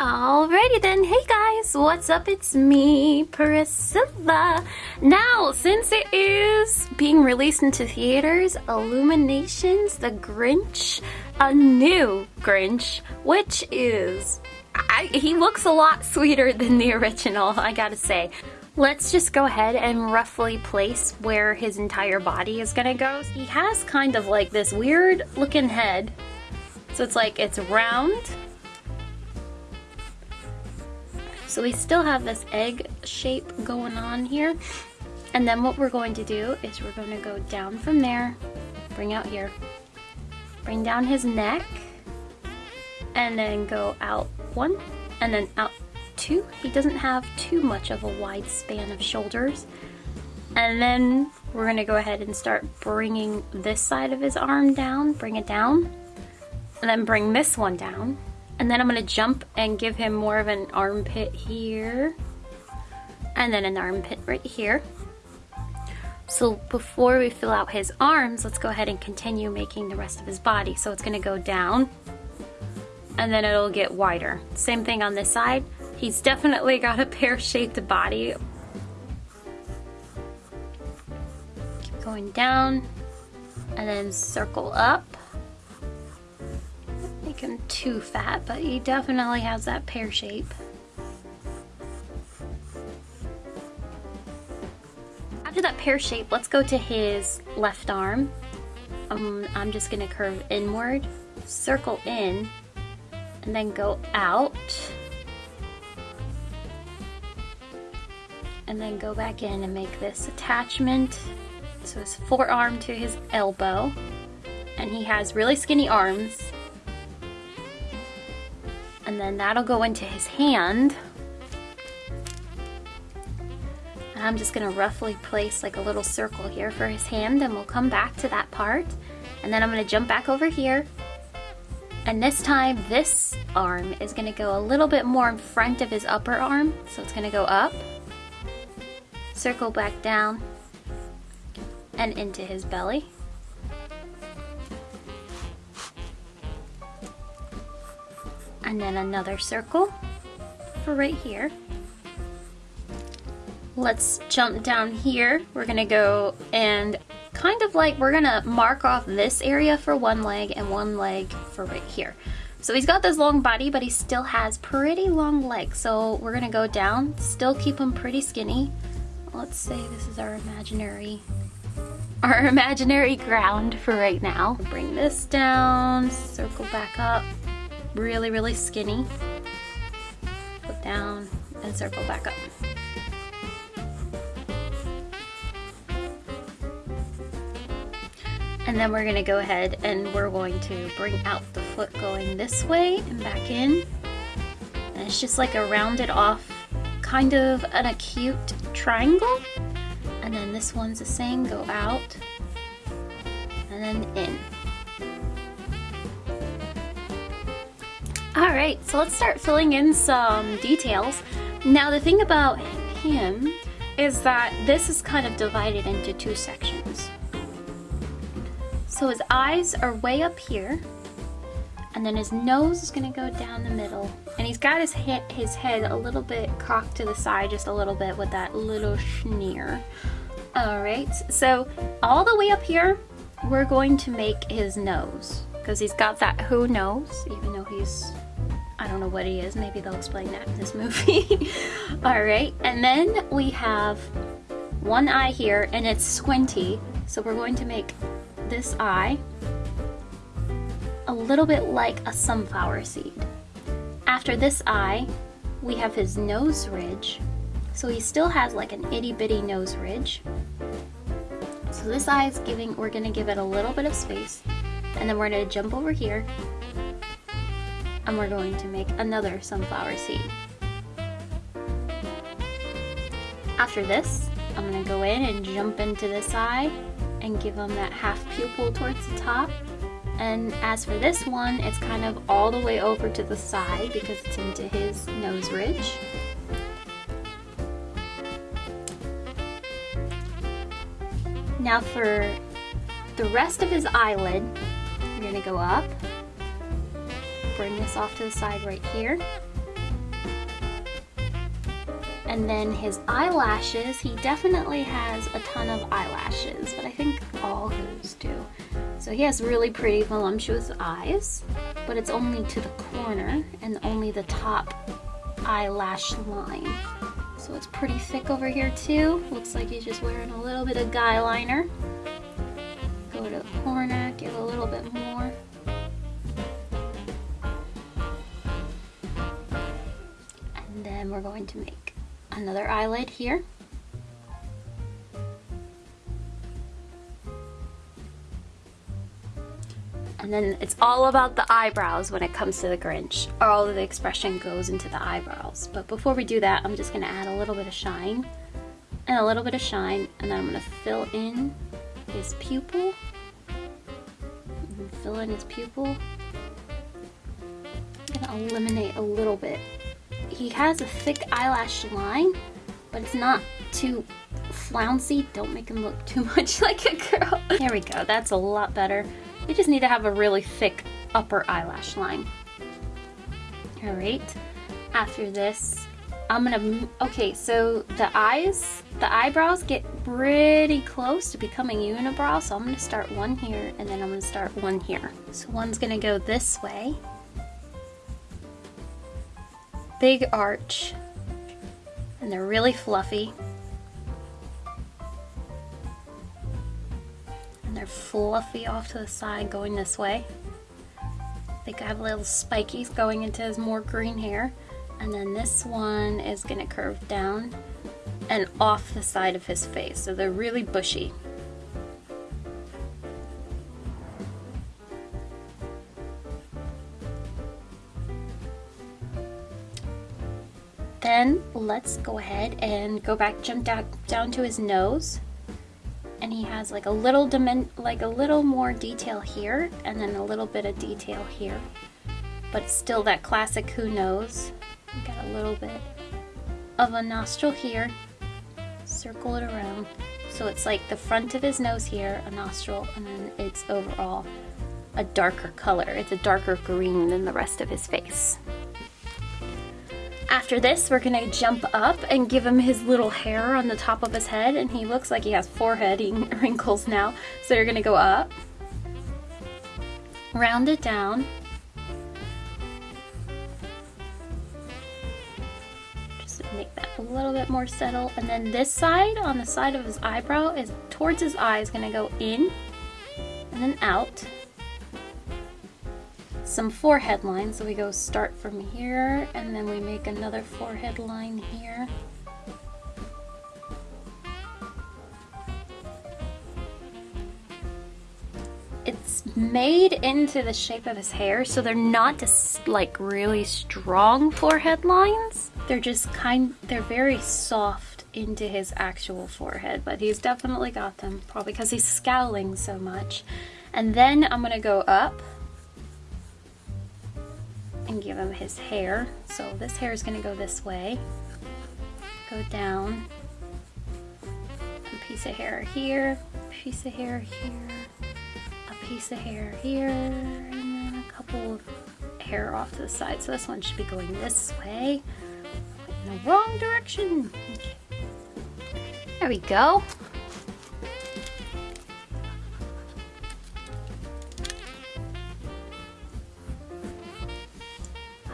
Alrighty then, hey guys, what's up? It's me, Priscilla. Now, since it is being released into theaters, Illumination's, The Grinch, a new Grinch, which is, I, he looks a lot sweeter than the original, I gotta say. Let's just go ahead and roughly place where his entire body is gonna go. He has kind of like this weird looking head. So it's like, it's round, So we still have this egg shape going on here. And then what we're going to do is we're going to go down from there, bring out here, bring down his neck, and then go out one, and then out two. He doesn't have too much of a wide span of shoulders. And then we're gonna go ahead and start bringing this side of his arm down, bring it down, and then bring this one down. And then I'm gonna jump and give him more of an armpit here. And then an armpit right here. So before we fill out his arms, let's go ahead and continue making the rest of his body. So it's gonna go down and then it'll get wider. Same thing on this side. He's definitely got a pear-shaped body. Keep going down and then circle up him too fat, but he definitely has that pear shape. After that pear shape, let's go to his left arm. Um, I'm just gonna curve inward, circle in, and then go out. And then go back in and make this attachment. So his forearm to his elbow. And he has really skinny arms and then that'll go into his hand. And I'm just gonna roughly place like a little circle here for his hand and we'll come back to that part. And then I'm gonna jump back over here. And this time, this arm is gonna go a little bit more in front of his upper arm. So it's gonna go up, circle back down, and into his belly. And then another circle for right here. Let's jump down here. We're gonna go and kind of like, we're gonna mark off this area for one leg and one leg for right here. So he's got this long body, but he still has pretty long legs. So we're gonna go down, still keep him pretty skinny. Let's say this is our imaginary, our imaginary ground for right now. Bring this down, circle back up, really, really skinny. Put down and circle back up. And then we're gonna go ahead and we're going to bring out the foot going this way and back in. And it's just like a rounded off, kind of an acute triangle. And then this one's the same, go out and then in. Alright, so let's start filling in some details. Now the thing about him is that this is kind of divided into two sections. So his eyes are way up here, and then his nose is gonna go down the middle. And he's got his, he his head a little bit cocked to the side, just a little bit with that little schneer. Alright, so all the way up here, we're going to make his nose because he's got that Who nose, even though he's I don't know what he is. Maybe they'll explain that in this movie. All right, and then we have one eye here and it's squinty. So we're going to make this eye a little bit like a sunflower seed. After this eye, we have his nose ridge. So he still has like an itty bitty nose ridge. So this eye is giving, we're gonna give it a little bit of space. And then we're gonna jump over here and we're going to make another sunflower seed. After this, I'm going to go in and jump into this eye and give them that half pupil towards the top. And as for this one, it's kind of all the way over to the side because it's into his nose ridge. Now for the rest of his eyelid, to go up bring this off to the side right here. And then his eyelashes, he definitely has a ton of eyelashes, but I think all Who's do. So he has really pretty voluptuous eyes, but it's only to the corner and only the top eyelash line. So it's pretty thick over here too. Looks like he's just wearing a little bit of guy liner. Go to the corner, give a little bit more. Then we're going to make another eyelid here. And then it's all about the eyebrows when it comes to the Grinch. All of the expression goes into the eyebrows. But before we do that, I'm just gonna add a little bit of shine and a little bit of shine, and then I'm gonna fill in his pupil. Fill in his pupil. I'm gonna eliminate a little bit. He has a thick eyelash line, but it's not too flouncy. Don't make him look too much like a girl. There we go, that's a lot better. We just need to have a really thick upper eyelash line. All right, after this, I'm gonna, okay, so the eyes, the eyebrows get pretty close to becoming unibrow, so I'm gonna start one here, and then I'm gonna start one here. So one's gonna go this way. Big arch, and they're really fluffy. And they're fluffy off to the side going this way. I think I have little spikies going into his more green hair. And then this one is gonna curve down and off the side of his face. So they're really bushy. Let's go ahead and go back, jump down, down to his nose. And he has like a little dimen like a little more detail here and then a little bit of detail here. But still that classic Who nose. Got a little bit of a nostril here circle it around. So it's like the front of his nose here a nostril and then it's overall a darker color. It's a darker green than the rest of his face after this, we're gonna jump up and give him his little hair on the top of his head, and he looks like he has forehead wrinkles now. So you're gonna go up, round it down, just make that a little bit more settle, and then this side, on the side of his eyebrow, is towards his eye, is gonna go in, and then out, some forehead lines. So we go start from here and then we make another forehead line here. It's made into the shape of his hair, so they're not just like really strong forehead lines. They're just kind, they're very soft into his actual forehead, but he's definitely got them, probably because he's scowling so much. And then I'm gonna go up and give him his hair. So this hair is gonna go this way, go down, a piece of hair here, a piece of hair here, a piece of hair here, and then a couple of hair off to the side. So this one should be going this way, in the wrong direction. There we go.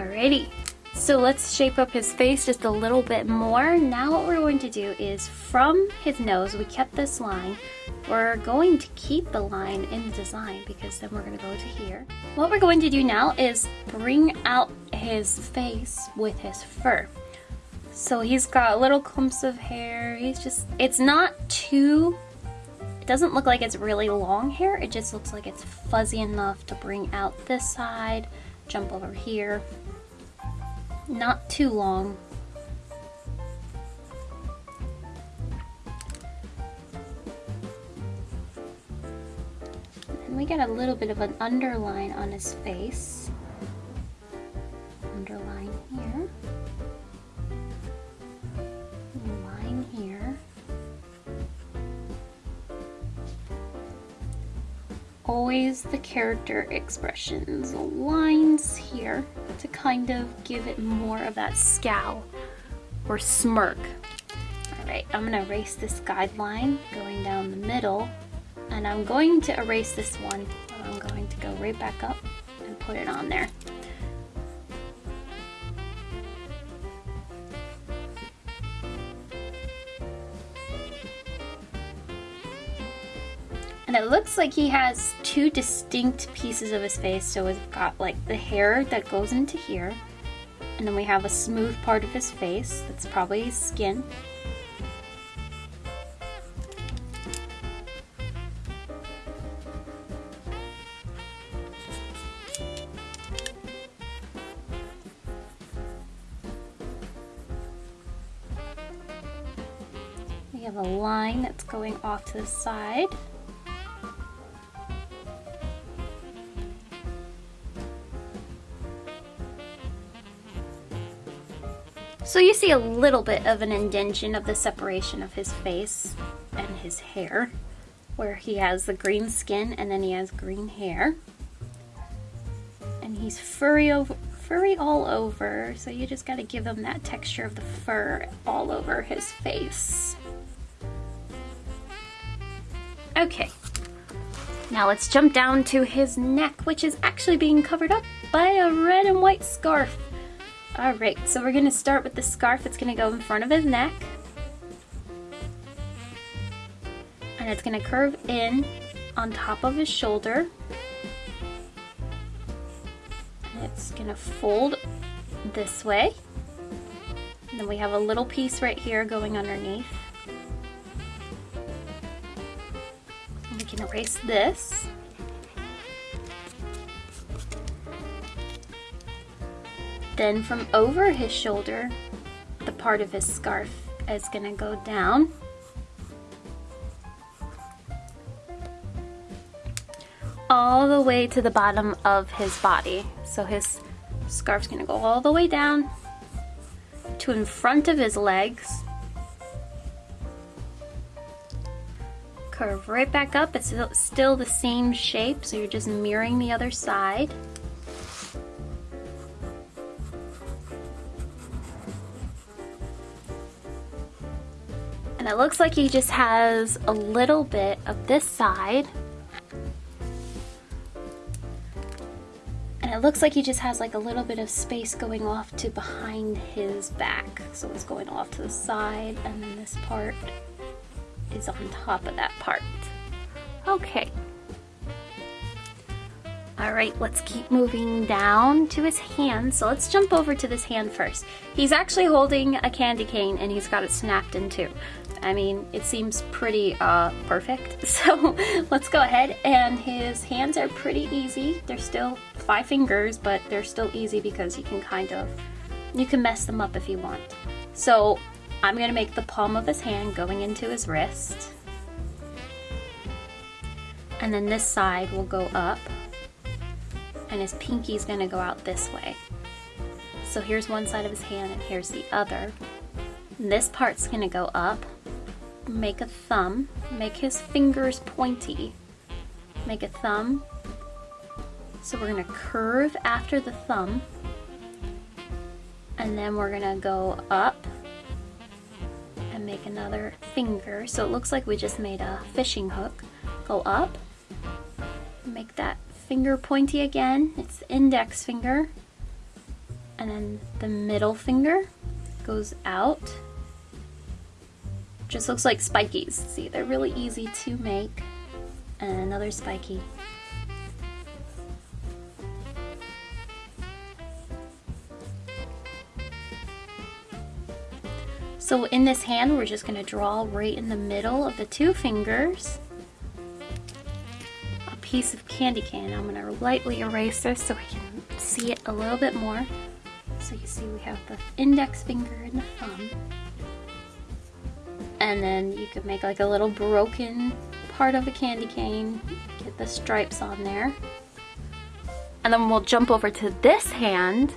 Alrighty, so let's shape up his face just a little bit more. Now what we're going to do is from his nose, we kept this line, we're going to keep the line in the design because then we're going to go to here. What we're going to do now is bring out his face with his fur. So he's got little clumps of hair, he's just, it's not too, it doesn't look like it's really long hair, it just looks like it's fuzzy enough to bring out this side, jump over here, not too long. And we get a little bit of an underline on his face. Always the character expressions, lines here to kind of give it more of that scowl or smirk. All right, I'm gonna erase this guideline going down the middle and I'm going to erase this one. I'm going to go right back up and put it on there. And it looks like he has two distinct pieces of his face. So we've got like the hair that goes into here. And then we have a smooth part of his face. That's probably his skin. We have a line that's going off to the side. So you see a little bit of an indentation of the separation of his face and his hair, where he has the green skin and then he has green hair. And he's furry over furry all over, so you just gotta give him that texture of the fur all over his face. Okay, now let's jump down to his neck, which is actually being covered up by a red and white scarf. Alright, so we're going to start with the scarf that's going to go in front of his neck. And it's going to curve in on top of his shoulder. And it's going to fold this way. And then we have a little piece right here going underneath. And we can erase this. Then from over his shoulder, the part of his scarf is gonna go down. All the way to the bottom of his body. So his scarf's gonna go all the way down to in front of his legs. Curve right back up. It's still the same shape, so you're just mirroring the other side. And it looks like he just has a little bit of this side. And it looks like he just has like a little bit of space going off to behind his back. So it's going off to the side and then this part is on top of that part. Okay. All right, let's keep moving down to his hand. So let's jump over to this hand first. He's actually holding a candy cane and he's got it snapped in two. I mean, it seems pretty uh, perfect. So let's go ahead and his hands are pretty easy. They're still five fingers, but they're still easy because you can kind of, you can mess them up if you want. So I'm gonna make the palm of his hand going into his wrist. And then this side will go up and his pinky's gonna go out this way. So here's one side of his hand and here's the other. This part's gonna go up make a thumb, make his fingers pointy, make a thumb. So we're gonna curve after the thumb, and then we're gonna go up and make another finger. So it looks like we just made a fishing hook. Go up, make that finger pointy again. It's the index finger. And then the middle finger goes out just looks like spikies. See, they're really easy to make. And another spiky. So in this hand, we're just gonna draw right in the middle of the two fingers a piece of candy cane. I'm gonna lightly erase this so we can see it a little bit more. So you see we have the index finger and the thumb and then you could make like a little broken part of a candy cane, get the stripes on there. And then we'll jump over to this hand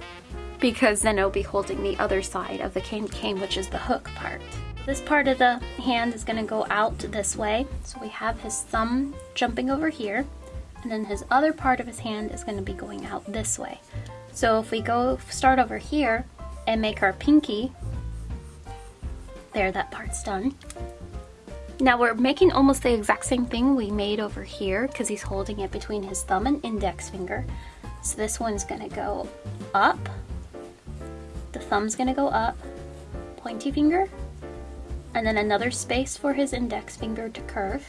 because then it'll be holding the other side of the candy cane, which is the hook part. This part of the hand is gonna go out this way. So we have his thumb jumping over here, and then his other part of his hand is gonna be going out this way. So if we go start over here and make our pinky There, that part's done. Now we're making almost the exact same thing we made over here because he's holding it between his thumb and index finger. So this one's gonna go up, the thumb's gonna go up, pointy finger, and then another space for his index finger to curve.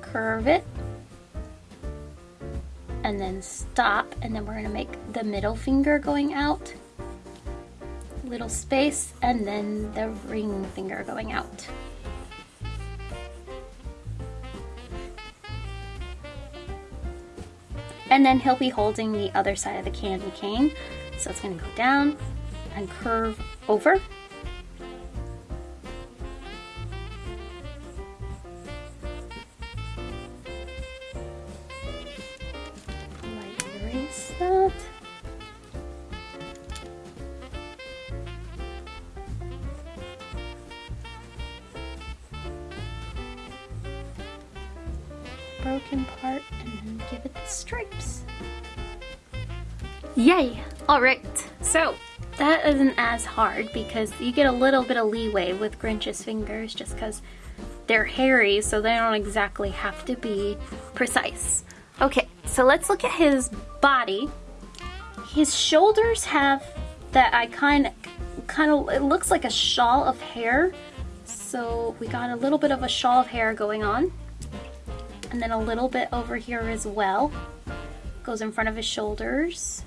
Curve it, and then stop, and then we're gonna make the middle finger going out little space and then the ring finger going out. And then he'll be holding the other side of the candy cane. So it's gonna go down and curve over. Broken part and give it the stripes. Yay! Alright, so that isn't as hard because you get a little bit of leeway with Grinch's fingers just because they're hairy so they don't exactly have to be precise. Okay, so let's look at his body. His shoulders have that I kind kind of, it looks like a shawl of hair. So we got a little bit of a shawl of hair going on and then a little bit over here as well. Goes in front of his shoulders.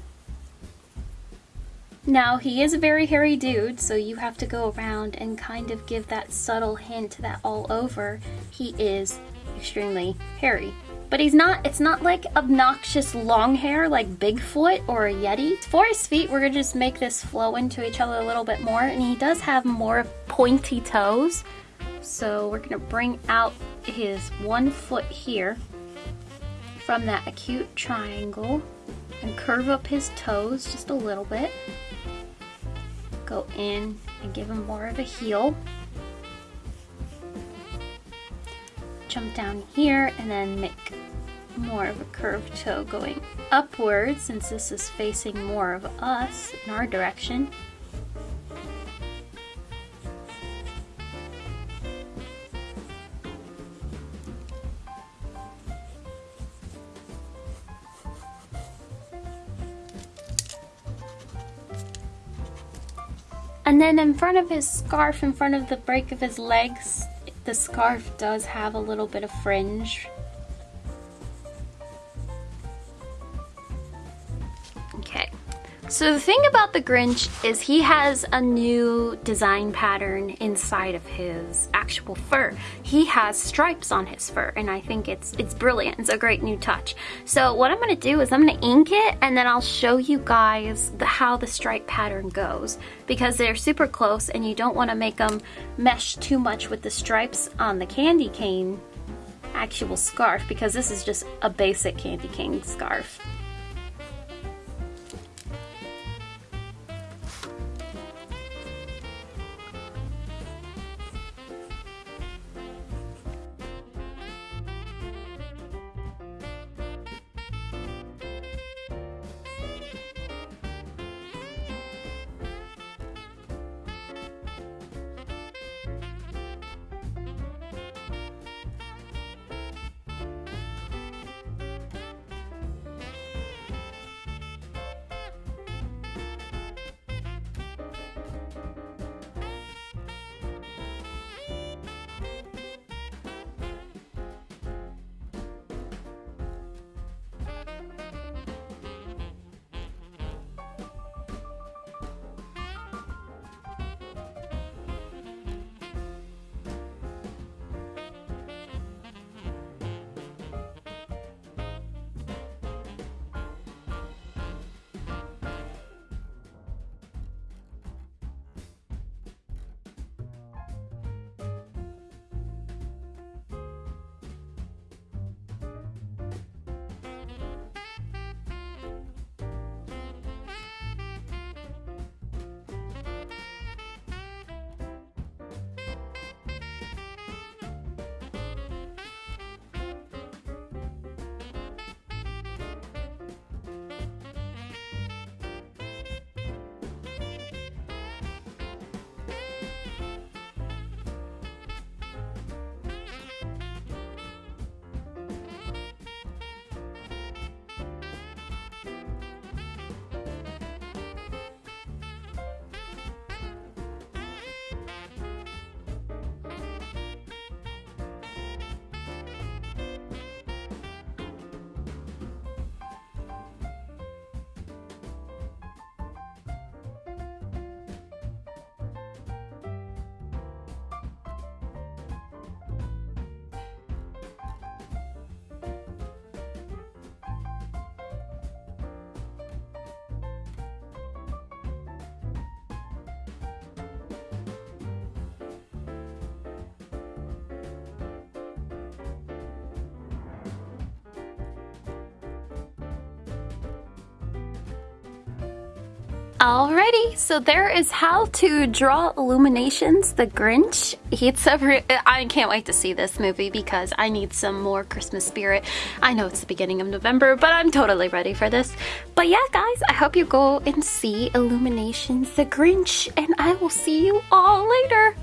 Now, he is a very hairy dude, so you have to go around and kind of give that subtle hint that all over he is extremely hairy. But he's not, it's not like obnoxious long hair like Bigfoot or a Yeti. For his feet, we're gonna just make this flow into each other a little bit more, and he does have more pointy toes. So we're gonna bring out his one foot here from that acute triangle and curve up his toes just a little bit. Go in and give him more of a heel. Jump down here and then make more of a curved toe going upwards since this is facing more of us in our direction. Then in front of his scarf, in front of the break of his legs, the scarf does have a little bit of fringe So the thing about the Grinch is he has a new design pattern inside of his actual fur. He has stripes on his fur and I think it's it's brilliant. It's a great new touch. So what I'm going to do is I'm going to ink it and then I'll show you guys the, how the stripe pattern goes because they're super close and you don't want to make them mesh too much with the stripes on the candy cane actual scarf because this is just a basic candy cane scarf. Alrighty, so there is how to draw Illumination's, The Grinch. It's a I can't wait to see this movie because I need some more Christmas spirit. I know it's the beginning of November, but I'm totally ready for this. But yeah, guys, I hope you go and see Illumination's, The Grinch, and I will see you all later.